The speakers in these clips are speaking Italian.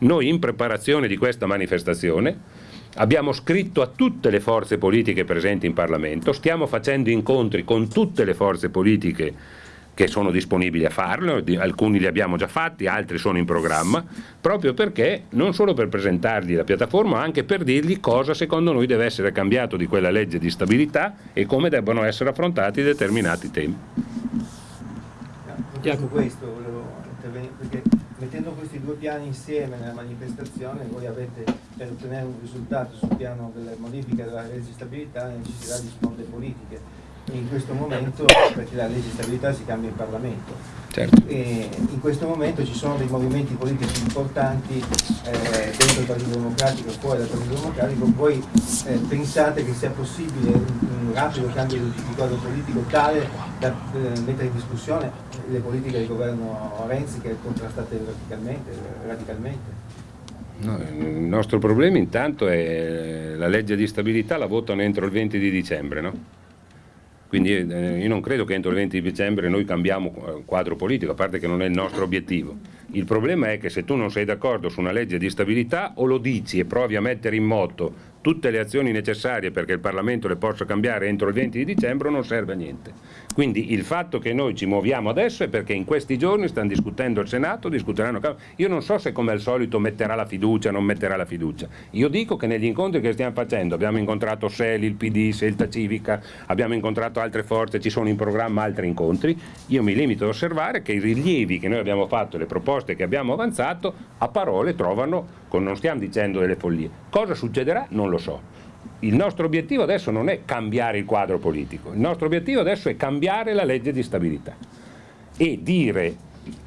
Noi in preparazione di questa manifestazione abbiamo scritto a tutte le forze politiche presenti in Parlamento, stiamo facendo incontri con tutte le forze politiche che sono disponibili a farlo, alcuni li abbiamo già fatti, altri sono in programma, proprio perché non solo per presentargli la piattaforma, ma anche per dirgli cosa secondo noi deve essere cambiato di quella legge di stabilità e come debbano essere affrontati determinati temi. Su questo volevo intervenire, perché mettendo questi due piani insieme nella manifestazione voi avete per ottenere un risultato sul piano delle modifiche della legge di stabilità necessità di sponde politiche in questo momento, perché la legge di stabilità si cambia in Parlamento, certo. in questo momento ci sono dei movimenti politici importanti eh, dentro il Partito Democratico e fuori dal Partito Democratico, voi eh, pensate che sia possibile un, un rapido cambio di quadro politico tale da eh, mettere in discussione le politiche del governo Renzi che contrastate radicalmente? radicalmente? No, il nostro problema intanto è la legge di stabilità la votano entro il 20 di dicembre, no? Quindi eh, io non credo che entro il 20 dicembre noi cambiamo eh, quadro politico, a parte che non è il nostro obiettivo. Il problema è che se tu non sei d'accordo su una legge di stabilità o lo dici e provi a mettere in moto tutte le azioni necessarie perché il Parlamento le possa cambiare entro il 20 di dicembre non serve a niente. Quindi il fatto che noi ci muoviamo adesso è perché in questi giorni stanno discutendo il Senato, discuteranno... Io non so se come al solito metterà la fiducia o non metterà la fiducia. Io dico che negli incontri che stiamo facendo abbiamo incontrato SELI, il PD, Selta Civica, abbiamo incontrato altre forze, ci sono in programma altri incontri. Io mi limito ad osservare che i rilievi che noi abbiamo fatto, le proposte che abbiamo avanzato, a parole trovano, non stiamo dicendo delle follie. Cosa succederà? Non lo so. Il nostro obiettivo adesso non è cambiare il quadro politico, il nostro obiettivo adesso è cambiare la legge di stabilità e dire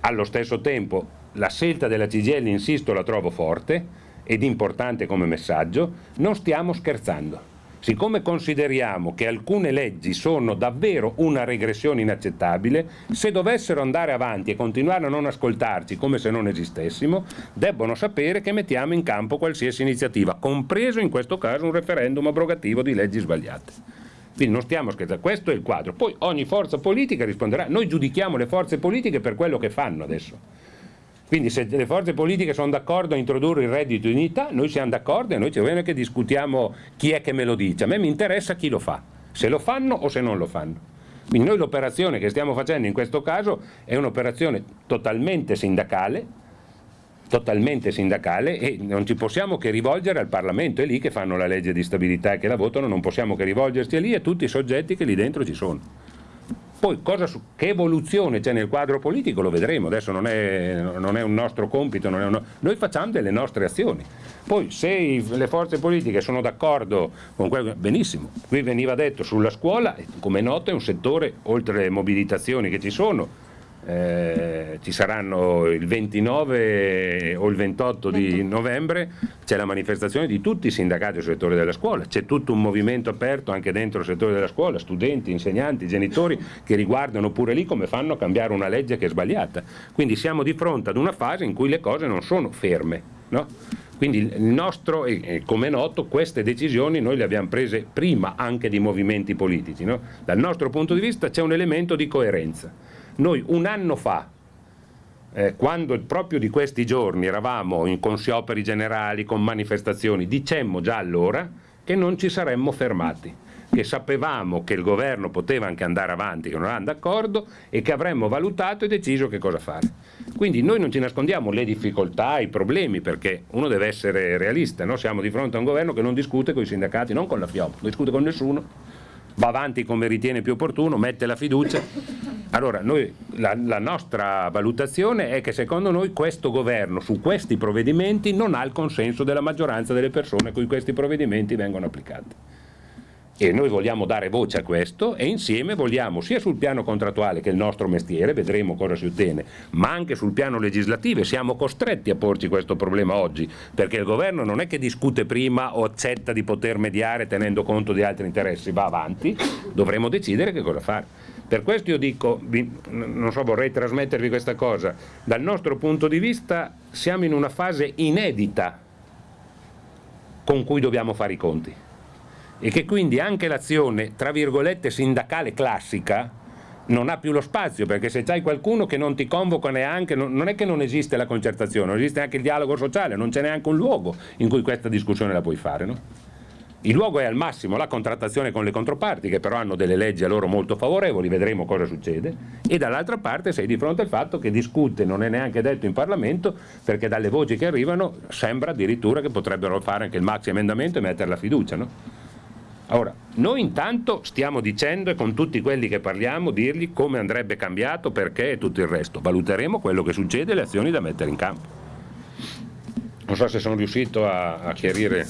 allo stesso tempo la scelta della CGL, insisto, la trovo forte ed importante come messaggio, non stiamo scherzando. Siccome consideriamo che alcune leggi sono davvero una regressione inaccettabile, se dovessero andare avanti e continuare a non ascoltarci come se non esistessimo, debbono sapere che mettiamo in campo qualsiasi iniziativa, compreso in questo caso un referendum abrogativo di leggi sbagliate. Quindi non stiamo scherzando, questo è il quadro. Poi ogni forza politica risponderà, noi giudichiamo le forze politiche per quello che fanno adesso. Quindi se le forze politiche sono d'accordo a introdurre il reddito di dignità, noi siamo d'accordo e noi ci vogliamo che discutiamo chi è che me lo dice. A me mi interessa chi lo fa, se lo fanno o se non lo fanno. Quindi noi l'operazione che stiamo facendo in questo caso è un'operazione totalmente sindacale, totalmente sindacale e non ci possiamo che rivolgere al Parlamento, è lì che fanno la legge di stabilità e che la votano, non possiamo che rivolgerci a lì e a tutti i soggetti che lì dentro ci sono. Poi cosa, che evoluzione c'è nel quadro politico lo vedremo, adesso non è, non è un nostro compito, un, noi facciamo delle nostre azioni. Poi se le forze politiche sono d'accordo con quello, benissimo, qui veniva detto sulla scuola, come è noto è un settore, oltre alle mobilitazioni che ci sono, eh, ci saranno il 29 o il 28 di novembre c'è la manifestazione di tutti i sindacati del settore della scuola, c'è tutto un movimento aperto anche dentro il settore della scuola, studenti, insegnanti, genitori che riguardano pure lì come fanno a cambiare una legge che è sbagliata. Quindi siamo di fronte ad una fase in cui le cose non sono ferme. No? Quindi il nostro, e come è noto, queste decisioni noi le abbiamo prese prima anche di movimenti politici. No? Dal nostro punto di vista c'è un elemento di coerenza noi un anno fa, eh, quando proprio di questi giorni eravamo in, con scioperi generali, con manifestazioni, dicemmo già allora che non ci saremmo fermati che sapevamo che il governo poteva anche andare avanti, che non erano d'accordo e che avremmo valutato e deciso che cosa fare. Quindi noi non ci nascondiamo le difficoltà, i problemi, perché uno deve essere realista, no? siamo di fronte a un governo che non discute con i sindacati, non con la FIOM, non discute con nessuno, va avanti come ritiene più opportuno, mette la fiducia allora, noi, la, la, nostra valutazione è che secondo noi questo governo su questi provvedimenti non ha il consenso della maggioranza delle persone a cui questi provvedimenti vengono applicati. E noi vogliamo dare voce a questo e insieme vogliamo sia sul piano contrattuale che è il nostro mestiere, vedremo cosa si ottiene, ma anche sul piano legislativo siamo costretti a porci questo problema oggi, perché il governo non è che discute prima o accetta di poter mediare tenendo conto di altri interessi, va avanti, dovremo decidere che cosa fare. Per questo io dico, non so, vorrei trasmettervi questa cosa, dal nostro punto di vista siamo in una fase inedita con cui dobbiamo fare i conti e che quindi anche l'azione, tra virgolette, sindacale classica non ha più lo spazio, perché se c'hai qualcuno che non ti convoca neanche, non, è che non esiste la concertazione, non esiste anche il dialogo sociale, non c'è neanche un luogo in cui questa discussione la puoi fare. No? Il luogo è al massimo la contrattazione con le controparti, che però hanno delle leggi a loro molto favorevoli, vedremo cosa succede, e dall'altra parte sei di fronte al fatto che discute, non è neanche detto in Parlamento, perché dalle voci che arrivano sembra addirittura che potrebbero fare anche il maxi emendamento e mettere la fiducia. No? Ora, noi intanto stiamo dicendo e con tutti quelli che parliamo dirgli come andrebbe cambiato, perché e tutto il resto. Valuteremo quello che succede e le azioni da mettere in campo. Non so se sono riuscito a, a chiarire.